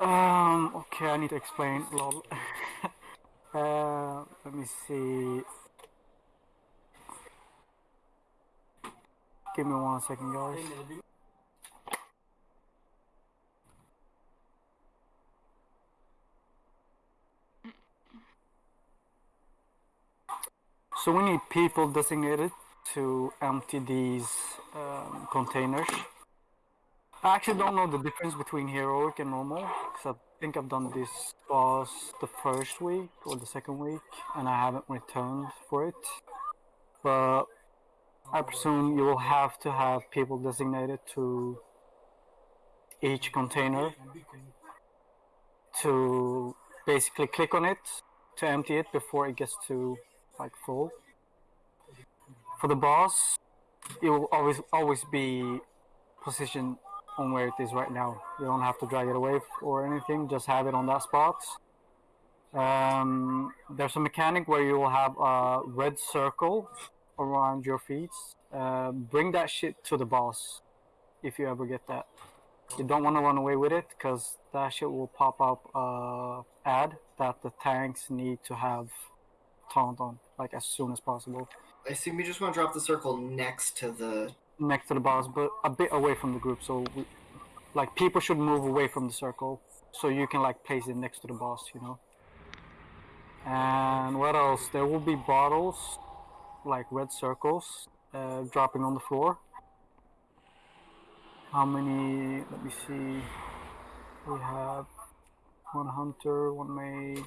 Um, okay, I need to explain. Lol. uh, let me see. Give me one second, guys. So we need people designated to empty these um, containers. I actually don't know the difference between heroic and normal, because I think I've done this boss the first week or the second week, and I haven't returned for it. But I presume you will have to have people designated to each container to basically click on it to empty it before it gets to like full. For the boss, it will always always be positioned on where it is right now. You don't have to drag it away or anything, just have it on that spot. Um, there's a mechanic where you will have a red circle around your feet. Uh, bring that shit to the boss if you ever get that. You don't want to run away with it because that shit will pop up uh, ad that the tanks need to have taunt on like as soon as possible I assume you just want to drop the circle next to the. Next to the boss, but a bit away from the group. So, we, like, people should move away from the circle so you can like place it next to the boss, you know. And what else? There will be bottles, like red circles, uh, dropping on the floor. How many? Let me see. We have one hunter, one mage.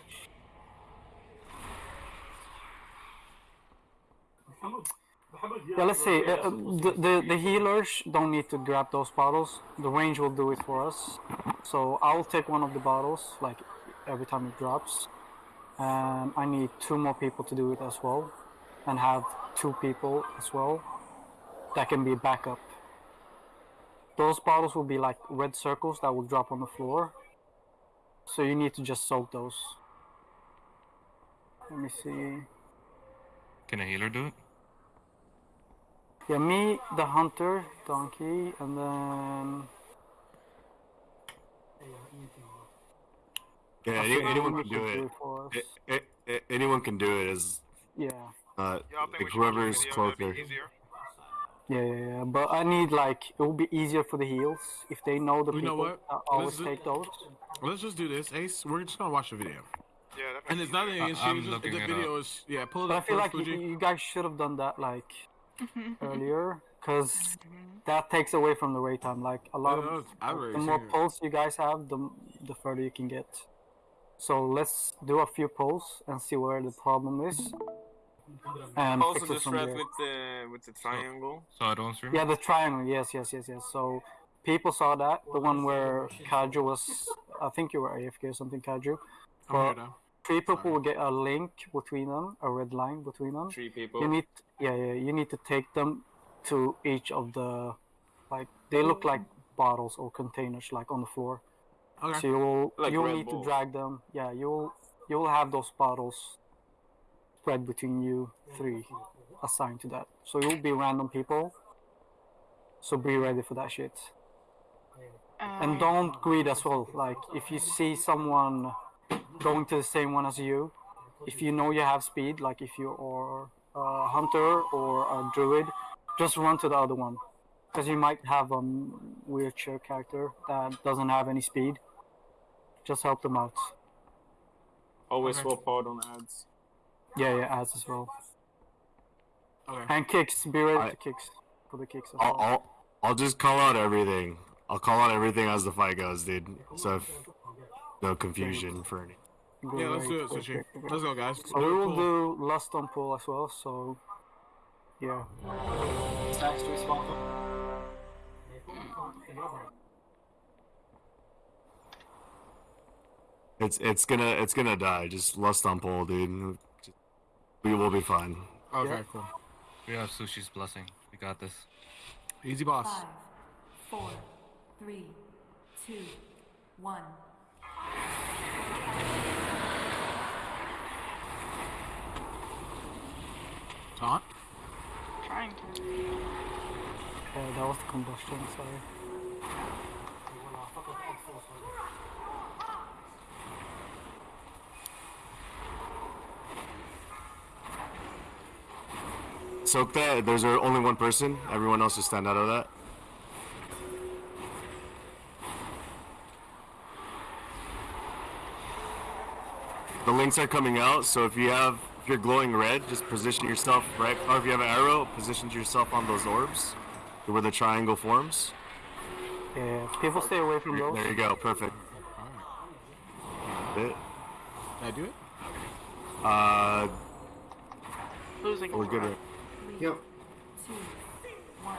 Yeah, let's see. Uh, uh, the, the the healers don't need to grab those bottles. The range will do it for us. So I'll take one of the bottles, like every time it drops. And I need two more people to do it as well, and have two people as well. That can be backup. Those bottles will be like red circles that will drop on the floor. So you need to just soak those. Let me see. Can a healer do it? Yeah, me, the hunter, donkey, and then Yeah, any, anyone can do it. for us. A- a- a- anyone can do it. As Yeah, uh, Yeah, think like should watch whoever's video, that'd be closer. yeah, yeah, yeah. But I need like it will be easier for the heals if they know the You know people. what? I always Let's do- take those. Let's just do this, Ace. We're just gonna watch the video, Yeah, that and it's nothing I- against I'm. Just, looking the it video is yeah. Pull it But I feel like you, you guys should have done that like Mm-hmm. earlier, because mm-hmm. that takes away from the wait time. Like a lot No, no, of I've the more it. pulls you guys have, the the further you can get. So let's do a few pulls and see where the problem is, and Also fix the it from threat there. with the with the triangle. So I don't stream? Yeah, the triangle. Yes, yes, yes, yes. So people saw that the one where Kaju was. I think you were AFK or something, Kaju. I'm here But now. Three people will get a link between them, a red line between them. Three people. You need, yeah, yeah. You need to take them to each of the, like they look mm. like bottles or containers, like on the floor. Okay. So you will, Like you will Red need to drag them. Yeah, you will, you will have those bottles spread between you three, assigned to that. So it will be random people. So be ready for that shit. And um, don't greed as well. Like if you see someone going to the same one as you, if you know you have speed, like if you are a hunter or a druid, just run to the other one. Because you might have a wheelchair character that doesn't have any speed. Just help them out. Always Okay. swap out on ads. Yeah, yeah, ads as well. Okay. And kicks, be ready I- to kicks for the kicks as I'll, well. I'll I'll just call out everything. I'll call out everything as the fight goes, dude. So if no confusion for any. Yeah, let's do it, Sushi. great, great. Let's go, guys. So we will do lust on pull as well. So yeah. Stacks to respawn. It's it's gonna it's gonna die. Just lust on pole, dude. We will be fine. Okay, Yeah. cool. We have Sushi's blessing. We got this. Easy boss. Five, four, three, two, one. not. I'm trying to. Oh, that was the combustion, sorry. There's only one person. Everyone else is stand out of that. The links are coming out, so if you have if you're glowing red, just position yourself right. Or if you have an arrow, position yourself on those orbs, where the triangle forms. Yeah, people stay away from those. There you go. Perfect. Alright. Bit. Did I do it? Uh, Losing. we're good. right? Yep. Two, one.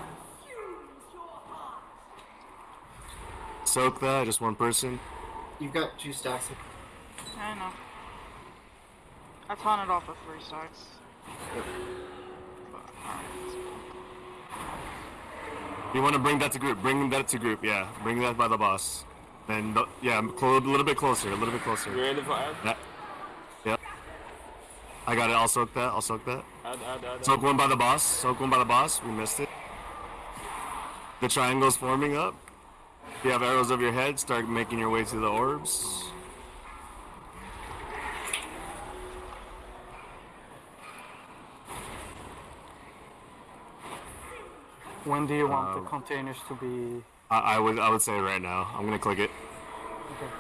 Soak that. Just one person. You've got two stacks. Of, I know. I taunted off with three stacks. But, alright. You want to bring that to group. Bring that to group. Yeah. Bring that by the boss. And uh, yeah, clo- a little bit closer. A little bit You closer. ready for add? That. Yep. I got it. I'll soak that. I'll soak that. Add, add, add. Soak one by the boss. Soak one by the boss. We missed it. The triangle's forming up. If you have arrows over your head, start making your way to the orbs. When do you want Um, the containers to be? I, I would I would say right now. I'm gonna click it. Okay.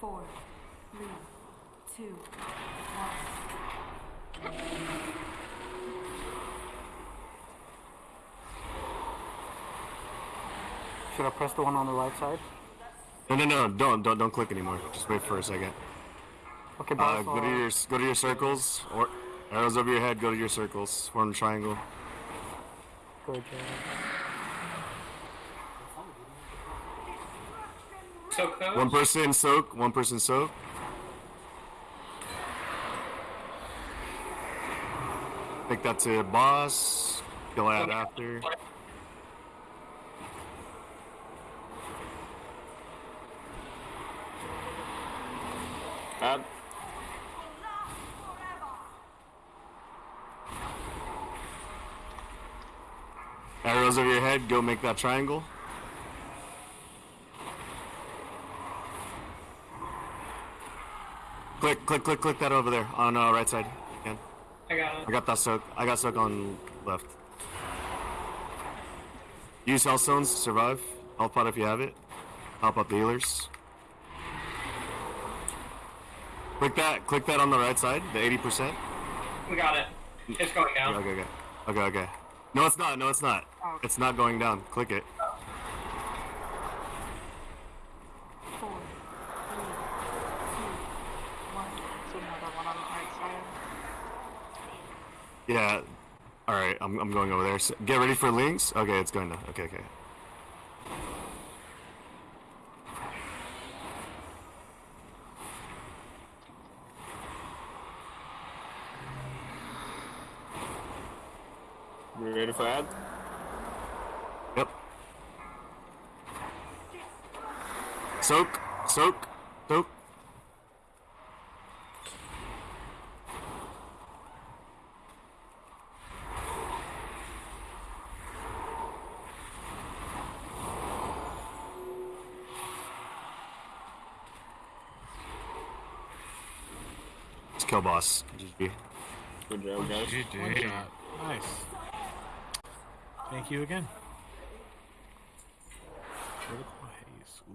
Four, three, two, one. Should I press the one on the right side? No no no don't don't don't click anymore. Just wait for a second. Okay, Uh, boss. go to uh, your go to your circles or arrows over your head. Go to your circles. Form a triangle. good, uh, Soak those. One person soak. One person soak. Take that to your boss. Kill out after. Arrows over your head. Go make that triangle. Click, click, click, click that over there on uh, right side. Again. I got it. I got that soak. I got soak on left. Use health stones to survive. Health pot if you have it. Help out the healers. Click that. Click that on the right side. The eighty percent. We got it. It's going down. Okay, okay, okay, okay. No, it's not. No, it's not. Oh. It's not going down. Click it. Four, three, two, one. Another one on the right side. Yeah. All right. I'm I'm going over there. So get ready for links. Okay, it's going down. Okay, okay. You ready? Yep. Soak, soak, soak. Let's kill boss. GG. Good job, guys. One GG. Nice. Thank you again.